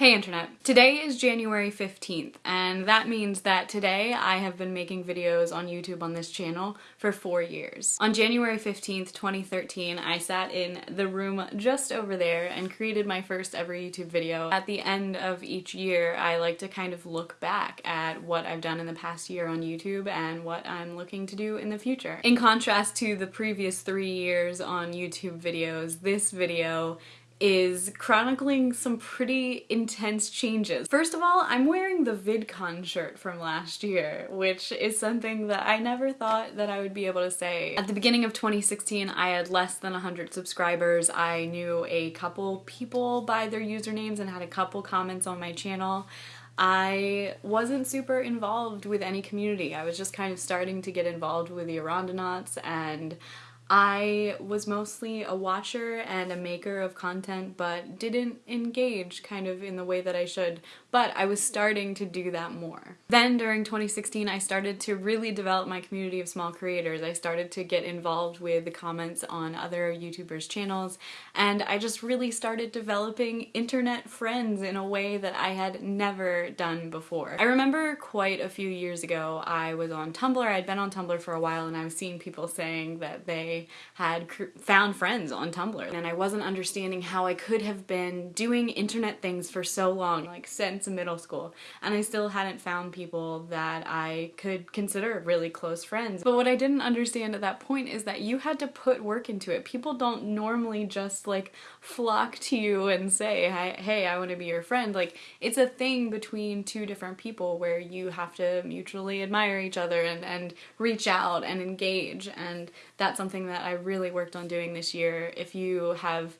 Hey Internet. Today is January 15th, and that means that today I have been making videos on YouTube on this channel for four years. On January 15th, 2013, I sat in the room just over there and created my first ever YouTube video. At the end of each year, I like to kind of look back at what I've done in the past year on YouTube and what I'm looking to do in the future. In contrast to the previous three years on YouTube videos, this video is chronicling some pretty intense changes. First of all, I'm wearing the VidCon shirt from last year, which is something that I never thought that I would be able to say. At the beginning of 2016, I had less than 100 subscribers. I knew a couple people by their usernames and had a couple comments on my channel. I wasn't super involved with any community. I was just kind of starting to get involved with the Arandanauts and I was mostly a watcher and a maker of content but didn't engage kind of in the way that I should, but I was starting to do that more. Then during 2016 I started to really develop my community of small creators. I started to get involved with the comments on other YouTubers channels and I just really started developing internet friends in a way that I had never done before. I remember quite a few years ago I was on Tumblr, I'd been on Tumblr for a while and I was seeing people saying that they had found friends on Tumblr and I wasn't understanding how I could have been doing internet things for so long, like since middle school, and I still hadn't found people that I could consider really close friends. But what I didn't understand at that point is that you had to put work into it. People don't normally just like flock to you and say, hey, I want to be your friend. Like it's a thing between two different people where you have to mutually admire each other and, and reach out and engage and that's something that I really worked on doing this year. If you have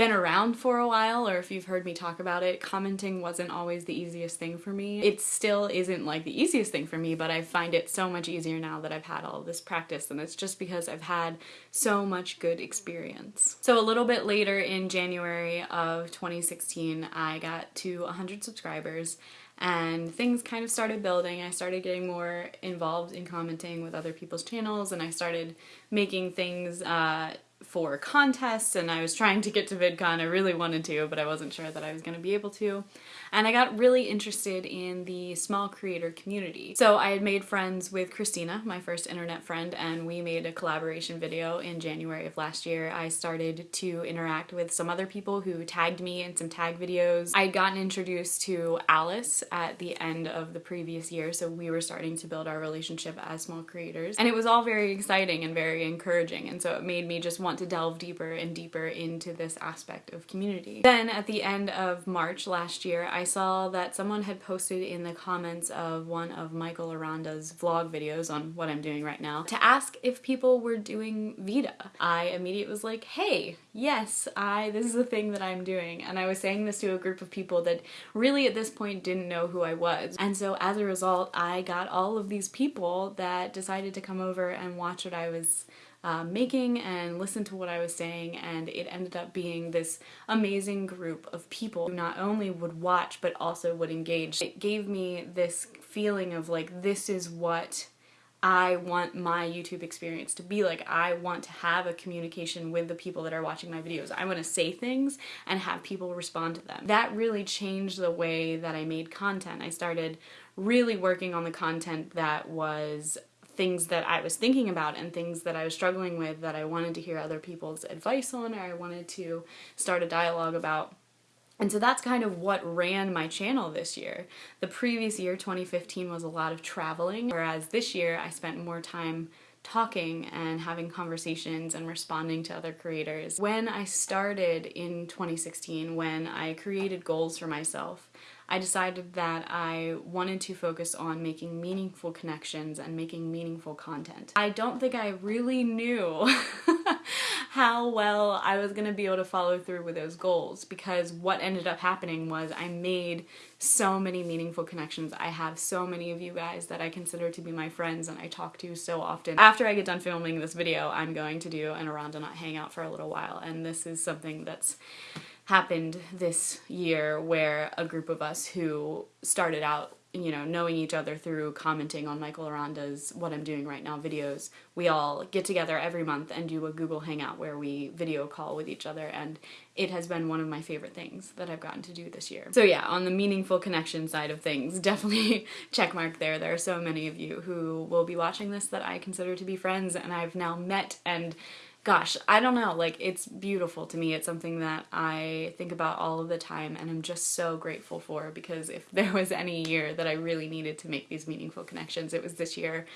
been around for a while or if you've heard me talk about it, commenting wasn't always the easiest thing for me. It still isn't like the easiest thing for me, but I find it so much easier now that I've had all this practice and it's just because I've had so much good experience. So a little bit later in January of 2016, I got to 100 subscribers and things kind of started building. I started getting more involved in commenting with other people's channels and I started making things uh, for contests and I was trying to get to VidCon. I really wanted to, but I wasn't sure that I was going to be able to. And I got really interested in the small creator community. So I had made friends with Christina, my first internet friend, and we made a collaboration video in January of last year. I started to interact with some other people who tagged me in some tag videos. I had gotten introduced to Alice at the end of the previous year, so we were starting to build our relationship as small creators. And it was all very exciting and very encouraging, and so it made me just want to delve deeper and deeper into this aspect of community. Then at the end of March last year, I saw that someone had posted in the comments of one of Michael Aranda's vlog videos on what I'm doing right now to ask if people were doing VEDA. I immediately was like, hey, yes, I, this is the thing that I'm doing. And I was saying this to a group of people that really at this point didn't know who I was. And so as a result, I got all of these people that decided to come over and watch what I was uh, making and listen to what I was saying and it ended up being this amazing group of people who not only would watch but also would engage. It gave me this feeling of like this is what I want my YouTube experience to be like. I want to have a communication with the people that are watching my videos. I want to say things and have people respond to them. That really changed the way that I made content. I started really working on the content that was things that I was thinking about and things that I was struggling with that I wanted to hear other people's advice on or I wanted to start a dialogue about. And so that's kind of what ran my channel this year. The previous year, 2015, was a lot of traveling, whereas this year I spent more time talking and having conversations and responding to other creators. When I started in 2016, when I created goals for myself, I decided that I wanted to focus on making meaningful connections and making meaningful content. I don't think I really knew how well I was gonna be able to follow through with those goals because what ended up happening was I made so many meaningful connections. I have so many of you guys that I consider to be my friends and I talk to so often. After I get done filming this video, I'm going to do an Arandanaut hangout for a little while and this is something that's happened this year where a group of us who started out you know, knowing each other through commenting on Michael Aranda's What I'm Doing Right Now videos, we all get together every month and do a Google Hangout where we video call with each other and it has been one of my favorite things that I've gotten to do this year. So yeah, on the meaningful connection side of things, definitely check mark there. There are so many of you who will be watching this that I consider to be friends and I've now met and gosh, I don't know, like it's beautiful to me. It's something that I think about all of the time and I'm just so grateful for because if there was any year that I really needed to make these meaningful connections, it was this year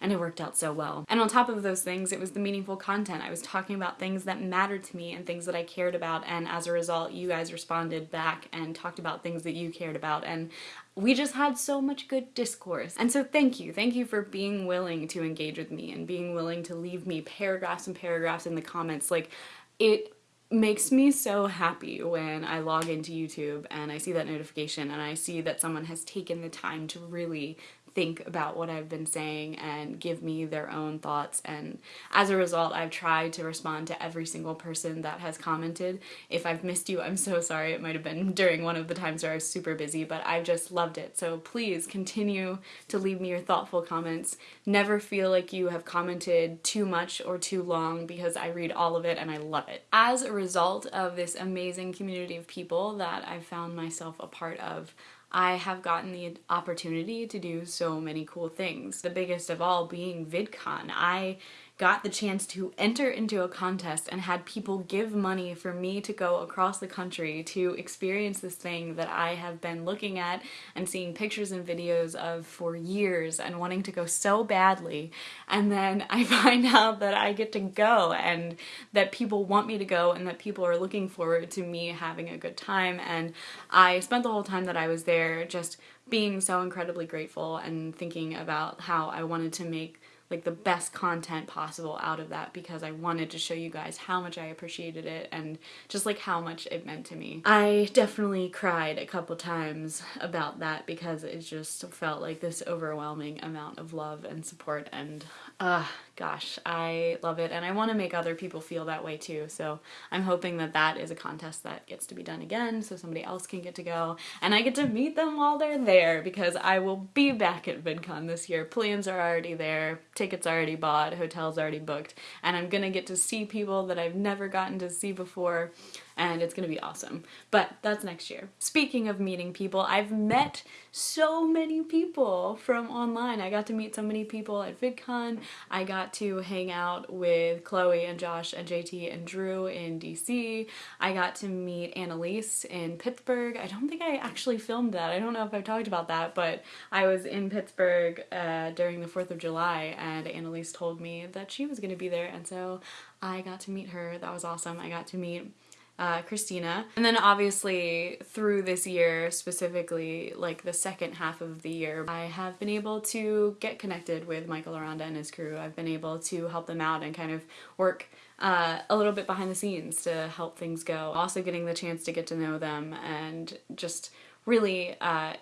and it worked out so well. And on top of those things, it was the meaningful content. I was talking about things that mattered to me and things that I cared about and as a result, you guys responded back and talked about things that you cared about and we just had so much good discourse. And so thank you. Thank you for being willing to engage with me and being willing to leave me paragraphs and paragraphs in the comments. Like, it makes me so happy when I log into YouTube and I see that notification and I see that someone has taken the time to really think about what I've been saying and give me their own thoughts and as a result I've tried to respond to every single person that has commented. If I've missed you I'm so sorry it might have been during one of the times where I was super busy but I've just loved it so please continue to leave me your thoughtful comments. Never feel like you have commented too much or too long because I read all of it and I love it. As a result of this amazing community of people that I've found myself a part of I have gotten the opportunity to do so many cool things. The biggest of all being VidCon. I got the chance to enter into a contest and had people give money for me to go across the country to experience this thing that I have been looking at and seeing pictures and videos of for years and wanting to go so badly. And then I find out that I get to go and that people want me to go and that people are looking forward to me having a good time. And I spent the whole time that I was there just being so incredibly grateful and thinking about how I wanted to make like the best content possible out of that because I wanted to show you guys how much I appreciated it and just like how much it meant to me. I definitely cried a couple times about that because it just felt like this overwhelming amount of love and support and uh, gosh, I love it. And I want to make other people feel that way too. So I'm hoping that that is a contest that gets to be done again so somebody else can get to go. And I get to meet them while they're there because I will be back at VidCon this year. Plans are already there, tickets already bought, hotels already booked, and I'm gonna get to see people that I've never gotten to see before and it's gonna be awesome. But that's next year. Speaking of meeting people, I've met so many people from online. I got to meet so many people at VidCon. I got to hang out with Chloe and Josh and JT and Drew in DC. I got to meet Annalise in Pittsburgh. I don't think I actually filmed that. I don't know if I've talked about that, but I was in Pittsburgh uh, during the 4th of July and Annalise told me that she was gonna be there and so I got to meet her. That was awesome. I got to meet uh, Christina. And then obviously through this year, specifically like the second half of the year, I have been able to get connected with Michael Aranda and his crew. I've been able to help them out and kind of work uh, a little bit behind the scenes to help things go. Also getting the chance to get to know them and just really uh,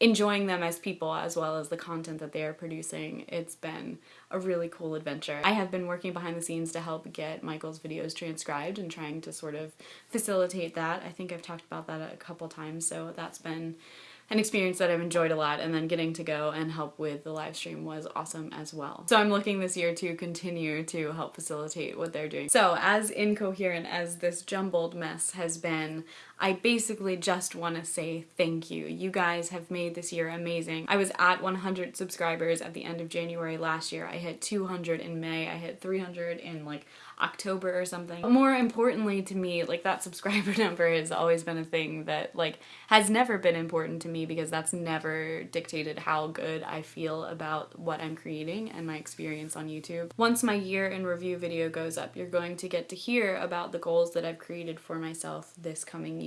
enjoying them as people as well as the content that they are producing. It's been a really cool adventure. I have been working behind the scenes to help get Michael's videos transcribed and trying to sort of facilitate that. I think I've talked about that a couple times, so that's been an experience that I've enjoyed a lot and then getting to go and help with the live stream was awesome as well. So I'm looking this year to continue to help facilitate what they're doing. So as incoherent as this jumbled mess has been, I basically just want to say thank you. You guys have made this year amazing. I was at 100 subscribers at the end of January last year. I hit 200 in May. I hit 300 in like October or something. But more importantly to me, like that subscriber number has always been a thing that like has never been important to me because that's never dictated how good I feel about what I'm creating and my experience on YouTube. Once my year in review video goes up, you're going to get to hear about the goals that I've created for myself this coming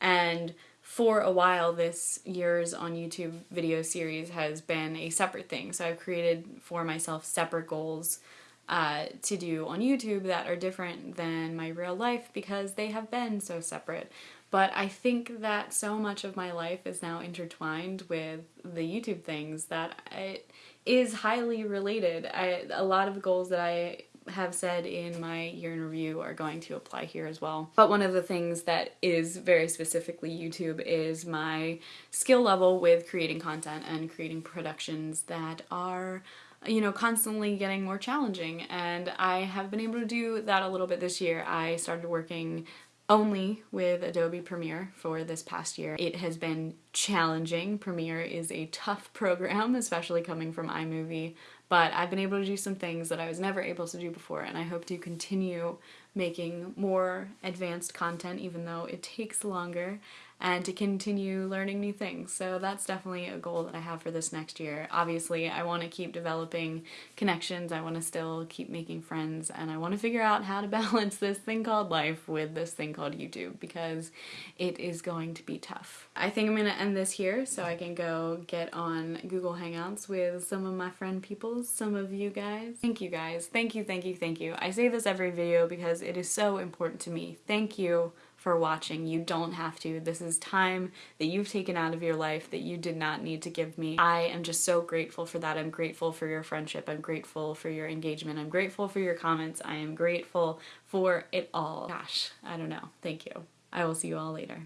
And for a while this year's on YouTube video series has been a separate thing. So I've created for myself separate goals uh, to do on YouTube that are different than my real life because they have been so separate. But I think that so much of my life is now intertwined with the YouTube things that it is highly related. I, a lot of goals that I have said in my year in review are going to apply here as well. But one of the things that is very specifically YouTube is my skill level with creating content and creating productions that are you know, constantly getting more challenging. And I have been able to do that a little bit this year. I started working only with Adobe Premiere for this past year. It has been challenging. Premiere is a tough program, especially coming from iMovie, but I've been able to do some things that I was never able to do before and I hope to continue making more advanced content even though it takes longer and to continue learning new things. So that's definitely a goal that I have for this next year. Obviously, I want to keep developing connections, I want to still keep making friends, and I want to figure out how to balance this thing called life with this thing called YouTube because it is going to be tough. I think I'm going to end this here so I can go get on Google Hangouts with some of my friend peoples, some of you guys. Thank you guys. Thank you, thank you, thank you. I say this every video because it is so important to me. Thank you for watching. You don't have to. This is time that you've taken out of your life that you did not need to give me. I am just so grateful for that. I'm grateful for your friendship. I'm grateful for your engagement. I'm grateful for your comments. I am grateful for it all. Gosh, I don't know. Thank you. I will see you all later.